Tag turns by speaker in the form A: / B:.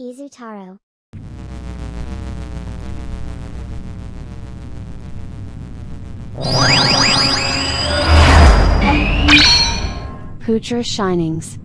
A: Izutaro.
B: Poocher Shinings